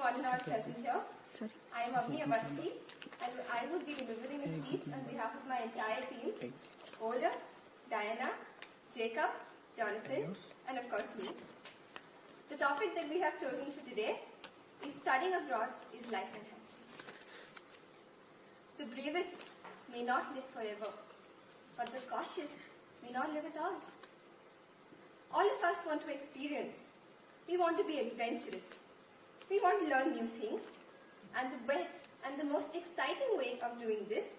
one and all present here. Sorry. I am Avni Avasti and I would be delivering a speech on behalf of my entire team, Ola, Diana, Jacob, Jonathan, and of course me. The topic that we have chosen for today is studying abroad is life enhancing. The bravest may not live forever, but the cautious may not live at all. All of us want to experience. We want to be adventurous. Want to learn new things. And the best and the most exciting way of doing this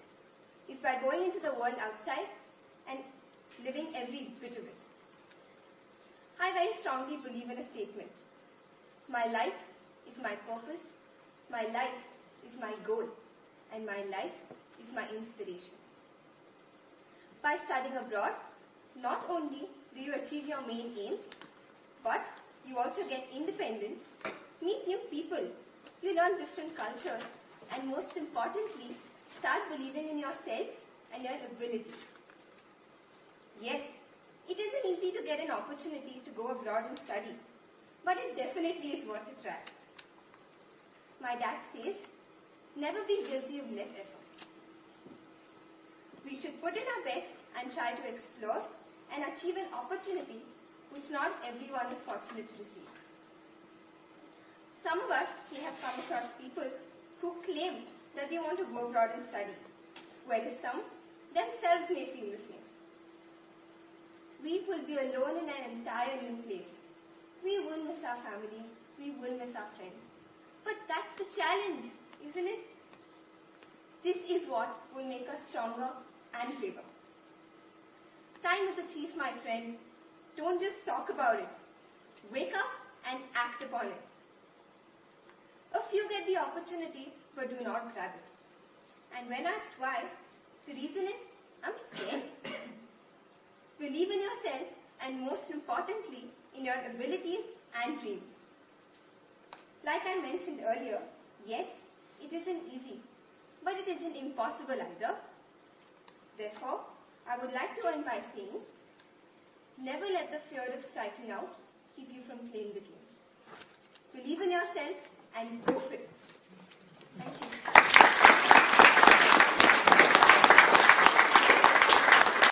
is by going into the world outside and living every bit of it. I very strongly believe in a statement. My life is my purpose, my life is my goal, and my life is my inspiration. By studying abroad, not only do you achieve your main aim, but you also get independent, new people, you learn different cultures, and most importantly, start believing in yourself and your abilities. Yes, it isn't easy to get an opportunity to go abroad and study, but it definitely is worth a try. My dad says, never be guilty of less efforts. We should put in our best and try to explore and achieve an opportunity which not everyone is fortunate to receive. Some of us may have come across people who claim that they want to go abroad and study, whereas some themselves may feel the same. We will be alone in an entire new place. We will miss our families, we will miss our friends. But that's the challenge, isn't it? This is what will make us stronger and braver. Time is a thief, my friend. Don't just talk about it. Wake up and act upon it. A few get the opportunity but do not grab it. And when asked why, the reason is, I'm scared. Believe in yourself and most importantly, in your abilities and dreams. Like I mentioned earlier, yes, it isn't easy, but it isn't impossible either. Therefore, I would like to end by saying, never let the fear of striking out keep you from playing the game. Believe in yourself and go for it.